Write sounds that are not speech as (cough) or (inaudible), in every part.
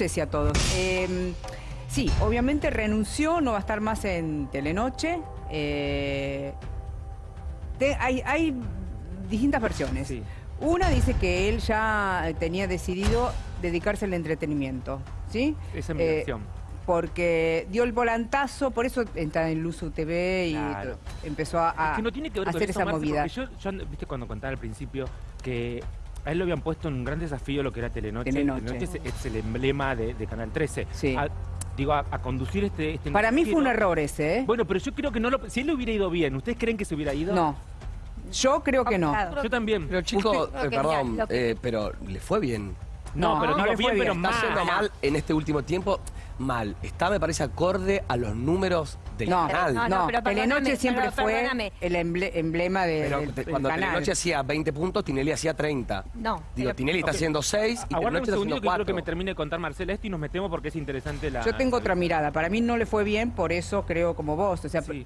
sé si a todos. Eh, sí, obviamente renunció, no va a estar más en Telenoche. Eh, te- hay, hay distintas versiones. Sí. Una dice que él ya tenía decidido dedicarse al entretenimiento, ¿sí? Esa es mi Eh, versión. Porque dio el volantazo, por eso está en Luzu TV y Claro. empezó a, a Es que no tiene que ver con hacer eso, esa Marce, movida. yo, yo, viste cuando contaba al principio que a él lo habían puesto en un gran desafío lo que era Telenoche. Telenoche. es, es el emblema de, de Canal 13. Sí. A- digo, a, a conducir este, este Para mí fue un error ese, ¿eh? Bueno, pero yo creo que no lo... Si él le hubiera ido bien, ¿ustedes creen que se hubiera ido? No. Yo creo que no. Yo también. Pero chicos, Usted- eh, perdón, eh, pero le fue bien. No, No, pero no digo le fue bien, pero bien. mal. Está mal en este último tiempo. Mal. Está, me parece, acorde a los números del No, canal. No, no, no, pero Telenoche siempre pero fue el emble- emblema de- Pero del, cuando canal. Telenoche hacía 20 puntos, Tinelli hacía 30. No, Digo, pero- Tinelli está Ok. haciendo 6 y un Telenoche está haciendo que quiero que 4. me termine de contar Marcela esto y nos metemos porque es interesante la... Yo tengo otra mirada. Para mí no le fue bien, por eso creo como vos. O sea, Sí.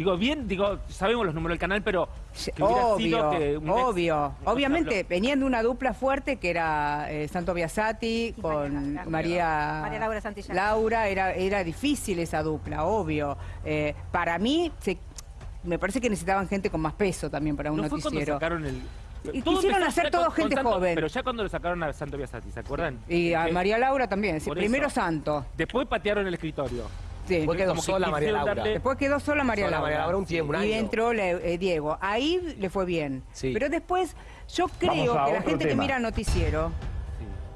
Digo, bien, digo, sabemos los números del canal, pero... Que Obvio, sido que un ex- obvio. Obviamente, venían de una dupla fuerte que era eh, Santo Biasati con María Laura. María, María Laura Santillán. Laura, era, era difícil esa dupla, obvio. Eh, para mí, se- me parece que necesitaban gente con más peso también para un ¿No fue cuando noticiero. sacaron el... Y Todo quisieron hacer todo con- con gente joven. Pero ya cuando lo sacaron a Santo Biasati, ¿se acuerdan? Y a María Laura también. sí, Por primero eso. Santo. Después patearon el escritorio. Sí. Fue quedó como que sola María Laura. darle- Después quedó sola María Sola Laura. María Laura un tiempo, un Y año. entró le- eh, Diego. Ahí le fue bien. Sí. Pero después, yo creo que la gente que tema. mira noticiero.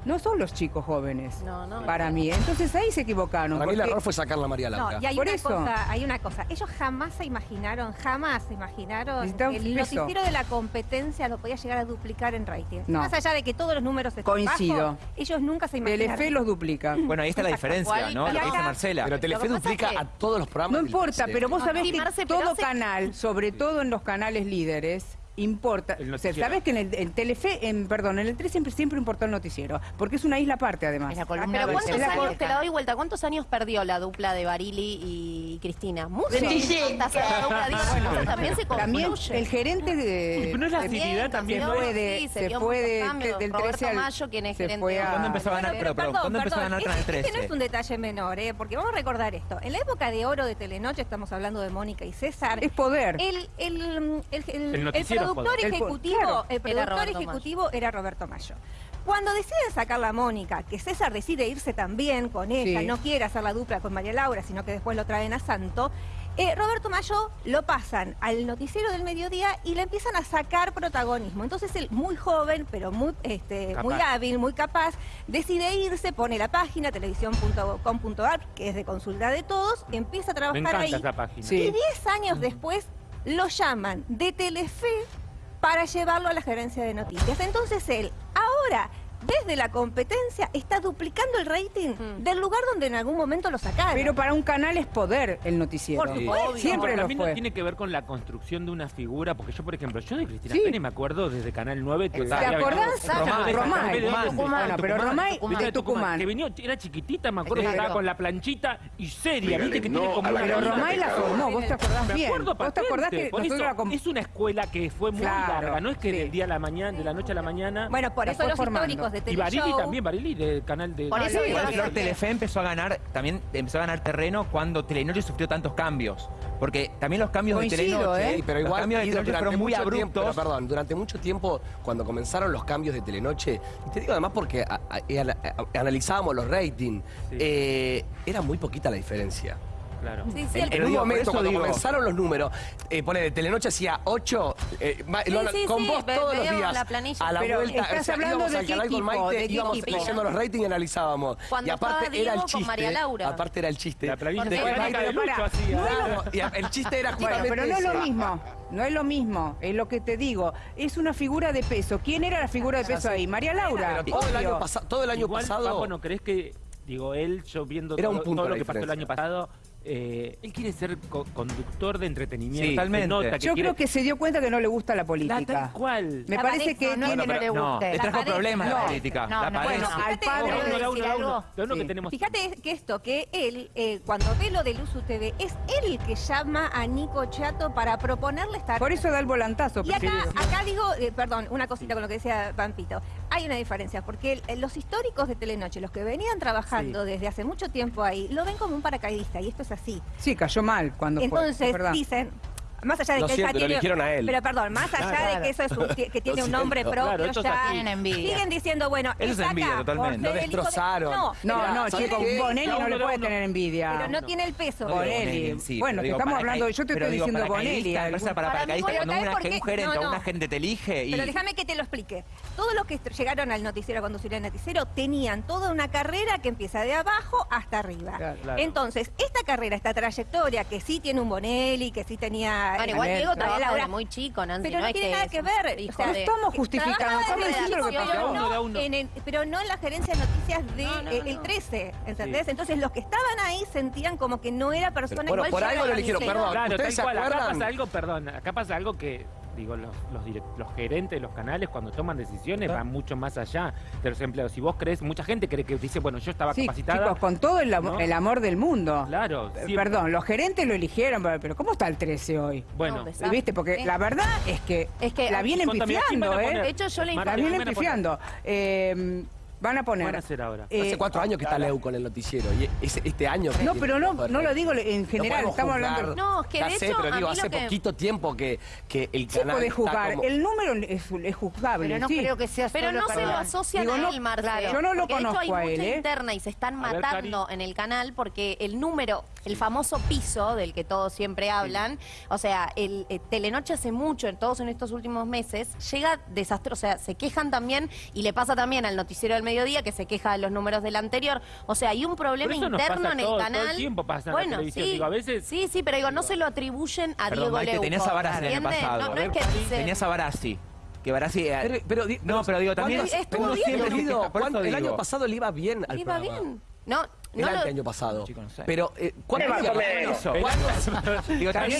No son los chicos jóvenes. No, no. Para mí. Entonces ahí se equivocaron. Para mí el porque- error fue sacarla a María Laura. No, y hay Por una, eso. cosa, hay una cosa. Ellos jamás se imaginaron, jamás se imaginaron Necesitaban el peso. noticiero de la competencia lo podía llegar a duplicar en rating. No. Más allá de que todos los números están Coincido. bajos, ellos nunca se imaginaron. Telefe los duplica. Bueno, ahí está la diferencia, ¿no? Lo que dice Marcela. Pero Lo Telefe que pasa duplica es que- a todos los programas. No del importa, 13. pero vos sabés sí, que Marce, pero todo hace- canal, sobre todo en los canales líderes, importa. El O sea, sabés que en el en Telefe, en, perdón, en el 3 siempre, siempre importó el noticiero, porque es una isla aparte además. Es la columna pero ¿cuántos Es la vertebral. co- Te la doy vuelta. ¿Cuántos años perdió la dupla de Barili y Cristina? Muchos. También se También el gerente de. Pero no es la acididad también, se ¿no? fue de, Sí, se fue de- del Roberto 13 al. Mayo, quien es se gerente fue de- a- ¿Cuándo empezó a ganar? Pero, ¿cuándo empezó a ganar este- Canal este 13? no es un detalle menor, ¿eh? porque vamos a recordar esto. En la época de oro de Telenoche, estamos hablando de Mónica y César, Es poder. el, el, el, el- El el noticiero productor ejecutivo, claro. el productor ejecutivo era Roberto Mayo. Cuando deciden sacar la Mónica, que César decide irse también con ella, Sí. no quiere hacer la dupla con María Laura, sino que después lo traen a Santo, eh, Roberto Mayo lo pasan al noticiero del mediodía y le empiezan a sacar protagonismo. Entonces él, muy joven, pero muy, este, Capaz. muy hábil, muy capaz, decide irse, pone la página televisión.com.ar, que es de consulta de todos, empieza a trabajar ahí. esa página. Sí. Y 10 años después lo llaman de Telefe para llevarlo a la gerencia de noticias. Entonces él, ahora, desde la competencia, está duplicando el rating Mm. del lugar donde en algún momento lo sacaron. Pero para un canal es poder el noticiero. Por supuesto. Siempre Pero lo también no tiene que ver con la construcción de una figura, porque yo, por ejemplo, yo de Cristina Sí. Pérez me acuerdo desde Canal 9 que ¿Te acordás? Romay, de Romay, Canal 9 de Romay. antes. Bueno, pero Romay de Tucumán. Que venía, era chiquitita, me acuerdo estaba con la planchita y seria, viste que tiene no como Pero Romay la formó, vos te acordás bien. ¿Vos te acordás que es una escuela que fue muy larga, no es que del día a la mañana, de la noche a la mañana. Bueno, por eso los históricos de y Barili también, Barili del canal de Por eso digo Telefe empezó a ganar, también empezó a ganar terreno cuando Telenoche sufrió tantos cambios. Porque también los cambios Coincido, de Telenoche, ¿eh? Sí, pero los igual cambios de y Telenoche durante fueron muy mucho tiempo, abruptos. pero perdón, durante mucho tiempo, cuando comenzaron los cambios de Telenoche, y te digo además porque a- a- y ana- a- analizábamos los ratings, Sí. eh, era muy poquita la diferencia. Claro. Sí, sí, En, el- en un digo, momento, cuando digo- comenzaron los números, eh, ponele, Telenoche hacía 8, sí, con sí, vos ve- todos los días, la planilla. a la Pero vuelta, estás hablando íbamos de al qué canal con equipo, Maite, de qué íbamos equipo. leyendo los ratings y analizábamos. Cuando y aparte estaba era el Diego con chiste, María Laura. aparte era el chiste. La planilla de de pará, Lucho hacía. El chiste era Bueno, justamente pero no es lo mismo. No es lo mismo. Es lo que te digo. Es una figura de peso. ¿Quién era la figura de peso ahí? María Laura. Pero todo el año, todo el año Igual, pasado. Papo, ¿no crees que, digo, él, yo viendo Era todo, un punto todo lo que pasó el año pasado, eh, él quiere ser co- conductor de entretenimiento. Sí, totalmente. nota que Yo quiere- creo que se dio cuenta que no le gusta la La política. tal cual. Me La parece pareja, que no, tiene- no, no le No, guste. le trajo La problemas la pareja. política. No, la no, pareja. Bueno, al Fíjate, padre. Uno, que tenemos. Fíjate que esto, que él, eh, cuando ve lo de Luzu TV, es él el que llama a Nico Chato para proponerle estar... Por eso da el volantazo. Y acá, acá digo, eh, perdón, una cosita con lo que decía Pampito. Hay una diferencia, porque los históricos de Telenoche, los que venían trabajando desde hace mucho tiempo ahí, lo ven como un paracaidista, y esto es así. Sí, cayó mal cuando fue. Entonces dicen, más allá de Lo que él ya siento, lo tiene, eligieron a él. pero perdón, más allá Claro. de que eso es un- que, que tiene un nombre propio Claro, ya. Tienen envidia. siguen diciendo, bueno, Eso es envidia, totalmente. Lo de-. No, No, no, ¿sabes chicos, qué? Bonelli no, No, le puede no. tener envidia. pero no tiene el peso. Bonelli. sí, Bueno, te digo estamos hablando, yo te estoy diciendo Bonelli, Para paracaidista cuando una- o no. una gente te elige y... Pero déjame que te lo explique. Todos los que llegaron al noticiero a conducir el noticiero tenían toda una carrera que empieza de abajo hasta arriba. Claro. Claro. Entonces, esta carrera, esta trayectoria, que sí tiene un Bonelli, que sí tenía... Bueno, igual Diego María trabaja Laura, muy chico, Nancy. Pero no tiene nada que ver. hijo o sea, No estamos justificando, Trabajaba estamos diciendo lo que pasó. No en el- pero no en la gerencia de noticias de No, no, eh, no. el 13, ¿entendés? Sí. Entonces los que estaban ahí sentían como que no era persona Bueno, igual por algo al lo eligieron, perdón. Claro, ¿Ustedes tal se cual. Acá pasa algo, perdón, acá pasa algo que, digo, los, los, gerentes de los canales cuando toman decisiones van mucho más allá de los empleados. Si vos crees, mucha gente cree que dice, bueno, yo estaba Sí, capacitada. chicos, con todo el, ¿no? el amor del mundo. Claro, Eh, sí. Perdón, los gerentes lo eligieron, pero, ¿cómo está el 13 hoy? Bueno, No. ¿Viste? Porque la verdad es que, Es que- la vienen Contame, ¿a quién van pifiando, ¿eh? De hecho, yo le La ¿quién vienen pifiando. Eh, van a poner... van a hacer ahora? eh, Hace cuatro años que está Leu con el noticiero. Y es- este año. No, pero no, no lo digo en No general, podemos estamos juzgar. hablando... No, es que de sé, hecho, pero digo, hace que- poquito tiempo que, que el canal puede está juzgar, como- el número es, es juzgable, Pero no sí. creo que sea Pero solo no se lo asocian Digo, a no, él, Marce. claro, yo no lo Porque de hecho hay conozco a él, mucha ¿eh? interna y se están A ver, matando en el canal porque el número, el famoso piso del que todos siempre hablan, o sea, el eh, Telenoche hace mucho, en todos en estos últimos meses, llega desastroso, o sea, se quejan también y le pasa también al noticiero del mediodía que se queja de los números del anterior, o sea, hay un problema interno pasa en el todo- todo canal. el tiempo pasa en la bueno, televisión, sí, digo, a veces- sí, sí, pero digo, no se lo atribuyen a Perdón, Diego Leuco. tenías a Barassi el año pasado. No, A no ver, es que dice- Tenías a Barassi. Que Barassi... eh, Pero, pero di- no, pero digo, también... ¿cuántas- Estuvo uno bien, siempre ¿no? critica, por eso ¿cuánto- el digo. año pasado le iba bien al Iba programa. bien. No, El no lo- ante año pasado. Chico, no sé. Pero, eh, ¿cuánto hacía por eso. ¿Cuánto- Digo, también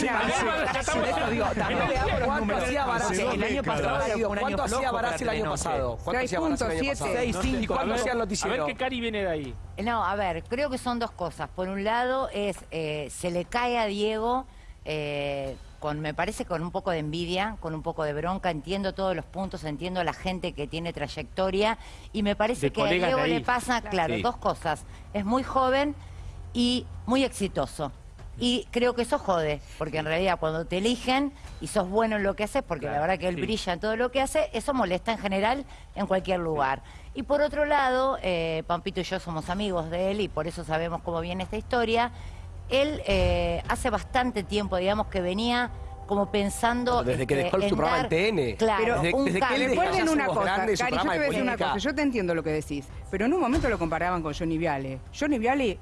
¿Cuánto números. hacía Barassi? El año pasado ¿Cuánto hacía Barassi el año pasado? ¿Cuánto hacía Barassi el año pasado? a ¿Cuánto ver- hacía el A noticiero? ver qué Cari viene de ahí. No, a ver, creo que son dos cosas. Por un lado, es eh, se le cae a Diego, eh, con me parece con un poco de envidia, con un poco de bronca. Entiendo todos los puntos, entiendo a la gente que tiene trayectoria y me parece De que a Diego le pasa, claro, Sí. dos cosas. Es muy joven y muy exitoso. Y creo que eso jode, porque en realidad cuando te eligen y sos bueno en lo que haces, porque la verdad que él sí. brilla en todo lo que hace, eso molesta en general en cualquier lugar. Y por otro lado, eh, Pampito y yo somos amigos de él y por eso sabemos cómo viene esta historia. Él eh, hace bastante tiempo, digamos, que venía como pensando... Desde que este, dejó su programa dar- en TN. Claro, Pero desde- un desde que él Recuerden una cosa, Cari, yo te voy a de decir una cosa, yo te entiendo lo que decís, pero en un momento lo comparaban con Johnny Viale. Johnny Viale,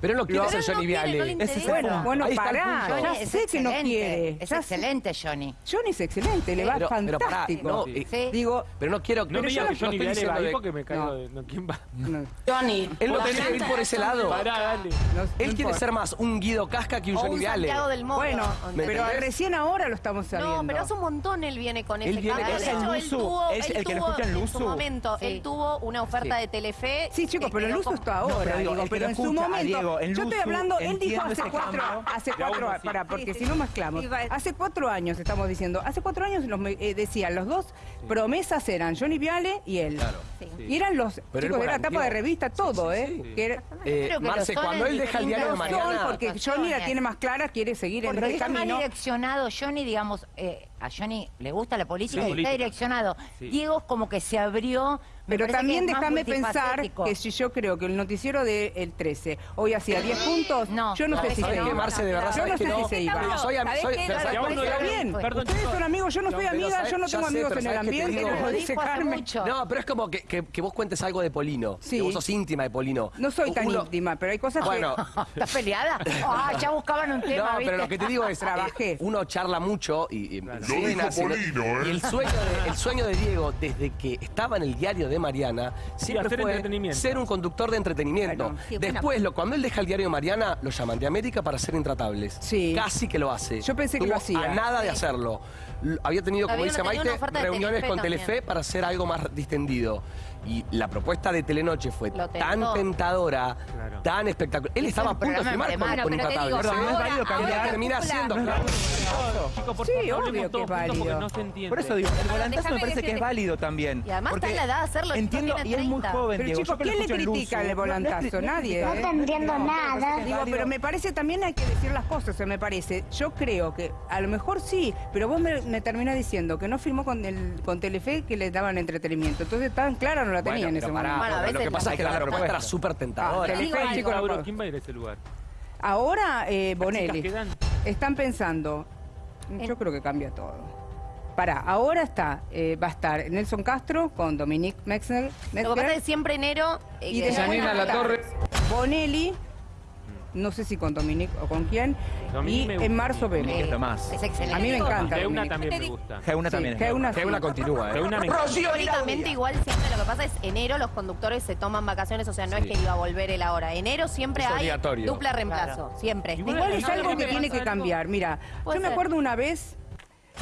Pero no quiere Pero ser Johnny Viale. bueno, bueno, Ahí está el pará, ya Johnny es sé que no excelente, quiere. Es ya sé- excelente, Johnny. Johnny es excelente, le va Pero- pero pará, fantástico. no, eh. Digo, Pero no quiero... No me digas que Johnny Viale va ahí porque me caigo No. de... no, ¿Quién va? no, Johnny. Él no quiere ir por ese lado. Pará, dale. no- no Él quiere ser más un Guido Casca que un o Johnny Viale. Santiago del Moro. Bueno, ¿Me pero recién ahora lo estamos sabiendo. No, pero hace un montón él viene con Él ese viene cambio. con De hecho, él Luzu. tuvo, Es el que lo escucha en en su Luzu. momento, él tuvo una oferta de Telefe. Sí, chicos, que pero el con- está ahora, pero que en su momento. En yo estoy hablando, él dijo hace cuatro, hace cuatro, sí. para, porque Sí, si no mezclamos. Hace cuatro años estamos diciendo, hace cuatro años los eh, decían, los dos promesas eran Johnny Viale y él. Sí. Y eran los Pero chicos de la tapa de revista, todo, sí, ¿eh? sí. Que era- Eh, que Marce, cuando él deja el diario de Mariana... porque Johnny la tiene más clara, quiere seguir en Porque está más camino. direccionado. Johnny, digamos, eh, a Johnny le gusta la política Sí, y política. está direccionado. Sí. Diego es como que se abrió. me Pero también que déjame pensar que si yo creo que el noticiero del 13 hoy hacía 10 puntos, No, yo no sé ¿sabes si se ¿Sabes qué, iba. Marce? De verdad, Yo ¿sabes no que sé si se iba. Soy, am- ¿Sabés soy, ustedes son amigos, yo no soy amiga, yo no tengo amigos en el ¿sabes qué te ambiente, no Lo pero es como que, que- que vos cuentes algo de Polino. Sí. Que vos sos íntima de Polino. No soy tan íntima, pero hay cosas Bueno, (laughs) ¿Estás peleada? (laughs) Ah, ya buscaban un tema, no, pero lo que te digo es, Trabajé. eh, uno charla mucho y, ¿eh? y el sueño, de, el sueño de Diego desde que estaba en el diario de Mariana siempre fue ser un conductor de entretenimiento. Claro. Sí, bueno. Después, lo, cuando él deja el diario de Mariana, lo llaman de América para ser intratables. Sí. Casi que lo hace. Yo pensé que lo hacía. A nada de hacerlo. Había tenido, como Había dice Maite, reuniones Telefe con también. Telefe para hacer algo más distendido. Y la propuesta de Telenoche fue tan tentadora, Claro. tan espectacular. Él estaba a punto de firmar con, con Bueno, pero te Intratable. digo, Perdón, no es válido termina haciendo, claro. Chicos, por Sí, favor, obvio que es válido. no se entiende. Por eso digo, el volantazo me parece que es válido también. Y además está en la edad de hacerlo, Entiendo, y es muy 30. joven, Pero Diego. chicos, ¿quién le critica el volantazo? Nadie, No ¿eh? entendiendo nada. Digo, pero me parece también hay que decir las cosas, se me parece. Yo creo que a lo mejor sí, pero vos me, terminás diciendo que no firmó con el con Telefe que le daban entretenimiento. Entonces tan clara no la tenía en ese momento. Bueno, a lo que pasa es que la propuesta era súper tentadora. Ah. ¿quién va a ir a ese lugar? Ahora eh, Bonelli. Están pensando, yo creo que cambia todo. Pará, ahora está, eh, va a estar Nelson Castro con Dominique Metzger. Lo que pasa es que siempre enero... eh, Y de Janina Latorre. Bonelli, no sé si con Dominique o con quién, Dominique y gusta. en marzo que es vemos. lo más. Es excelente. A mí me encanta. Geuna también me gusta. Geuna también. Geuna sí. Geuna continúa, ¿eh? Geuna me. Históricamente igual siempre lo que pasa es enero los conductores se toman vacaciones, o sea, no Sí. es que iba a volver el ahora. Enero siempre Es hay obligatorio. dupla reemplazo, siempre. Igual es algo que tiene que cambiar. Mira, yo me acuerdo una vez,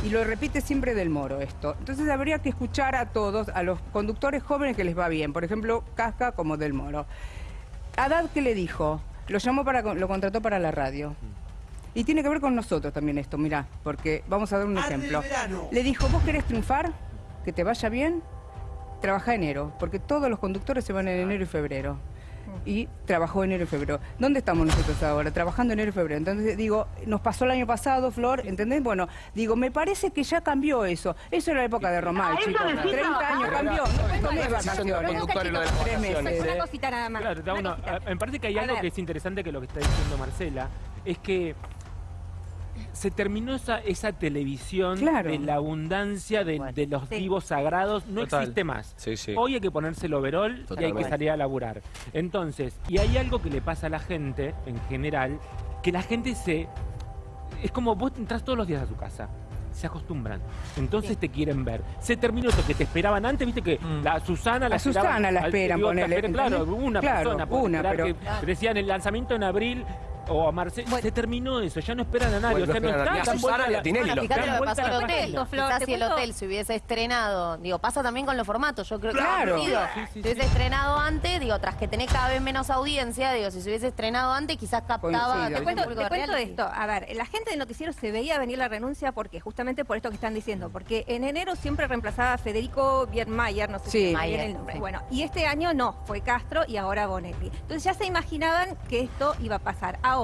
y lo repite siempre del Moro esto, entonces habría que escuchar a todos, a los conductores jóvenes que les va bien, por ejemplo, Casca como del Moro. Haddad, ¿qué le dijo? Lo llamó para, lo contrató para la radio. Y tiene que ver con nosotros también esto, mirá, porque vamos a dar un ejemplo. Le dijo, ¿vos querés triunfar? ¿Que te vaya bien? Trabaja enero, porque todos los conductores se van en enero y febrero. Y trabajó enero y febrero. ¿Dónde estamos nosotros ahora? Trabajando enero y febrero. Entonces, digo, nos pasó el año pasado, Flor, ¿entendés? Bueno, digo, me parece que ya cambió eso. Eso era la época de Romay, chicos. 30 años cambió. No tomé vacaciones. Tres meses. Una cosita nada más. Claro, una una- cosita. a- me parece que hay algo que es interesante que lo que está diciendo Marcela, es que se terminó esa, esa televisión Claro. de la abundancia de, de los Sí. vivos sagrados, no Total. existe más. Sí, sí. Hoy hay que ponerse el overol y hay que salir a laburar. Entonces, y hay algo que le pasa a la gente en general, que la gente se... Es como vos entras todos los días a su casa. Se acostumbran. Entonces te quieren ver. Se terminó eso que te esperaban antes, viste que Mm. la Susana la A Susana esperaban- la al- esperan, digo, espera- Claro, una Claro, persona. una, pero- que decían el lanzamiento en abril o a Marcelo. Se terminó eso, ya no esperan a nadie. Bueno, o sea, no a- Susana a Tinelli, Fíjate lo que pasó hotel. Quizás te si el hotel se hubiese estrenado, digo, pasa también con los formatos. Yo creo que Claro. Sí, sí. hubiese estrenado antes, digo, tras que tenés cada vez menos audiencia, digo, si se hubiese estrenado antes, quizás captaba Te todo cuento, te esto. A ver, la gente del noticiero se veía venir la renuncia porque justamente por esto que están diciendo. Porque en enero siempre reemplazaba a Federico Biermayer, no sé Sí. si viene el nombre. sí. Bueno, y este año no, fue Castro y ahora Bonelli. Entonces ya se imaginaban que esto iba a pasar. Ahora,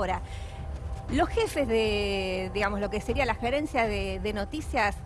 los jefes de, digamos, lo que sería la gerencia de, de noticias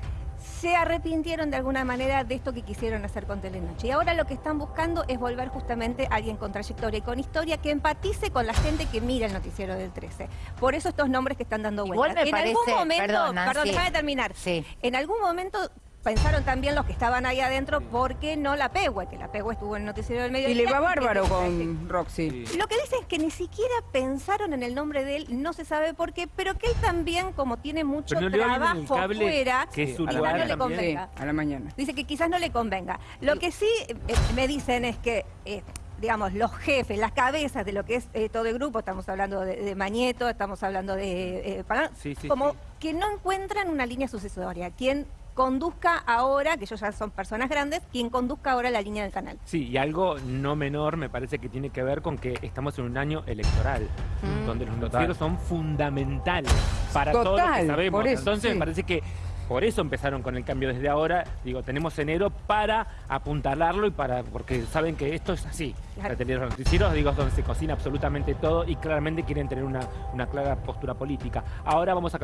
se arrepintieron de alguna manera de esto que quisieron hacer con Telenoche. Y ahora lo que están buscando es volver justamente a alguien con trayectoria y con historia que empatice con la gente que mira el noticiero del 13. Por eso estos nombres que están dando vueltas. en algún momento, perdón, perdón, déjame terminar. Sí. En algún momento pensaron también los que estaban ahí adentro, ¿por qué no la Pehue? Que la Pehue estuvo en el noticiero del medio. Y le va bárbaro con Roxy. Lo que dicen es que ni siquiera pensaron en el nombre de él, no se sabe por qué, pero que él también, como tiene mucho no trabajo cable, fuera, que es su quizás lugar no le. Sí, convenga. a la mañana. Dice que quizás no le convenga. Lo que sí eh, me dicen es que, eh, digamos, los jefes, las cabezas de lo que es eh, todo el grupo, estamos hablando de, de Mañeto, estamos hablando de eh, Sí, sí, como sí. que no encuentran una línea sucesoria. Quien conduzca ahora, que ellos ya son personas grandes, quien conduzca ahora la línea del canal. Sí, y algo no menor me parece que tiene que ver con que estamos en un año electoral, Mm. donde los noticieros son fundamentales para Total, todos los que sabemos. por eso, Entonces sí. me parece que por eso empezaron con el cambio desde ahora. Digo, tenemos enero para apuntalarlo y para porque saben que esto es así. Claro. De los noticieros, digo, donde se cocina absolutamente todo y claramente quieren tener una, una clara postura política. Ahora vamos a cambiar.